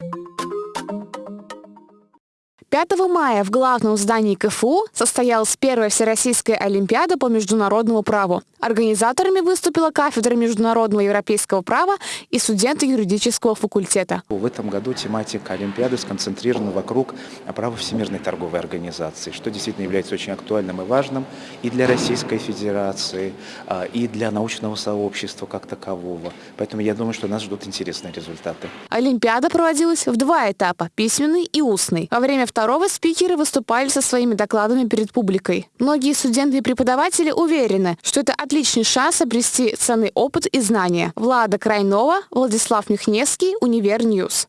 Thank you 5 мая в главном здании КФУ состоялась первая Всероссийская Олимпиада по международному праву. Организаторами выступила кафедра международного европейского права и студенты юридического факультета. В этом году тематика Олимпиады сконцентрирована вокруг права Всемирной торговой организации, что действительно является очень актуальным и важным и для Российской Федерации, а, и для научного сообщества как такового. Поэтому я думаю, что нас ждут интересные результаты. Олимпиада проводилась в два этапа – письменный и устный. Во время второго спикеры выступали со своими докладами перед публикой. Многие студенты и преподаватели уверены, что это отличный шанс обрести ценный опыт и знания. Влада Крайнова, Владислав Михневский, Универньюз.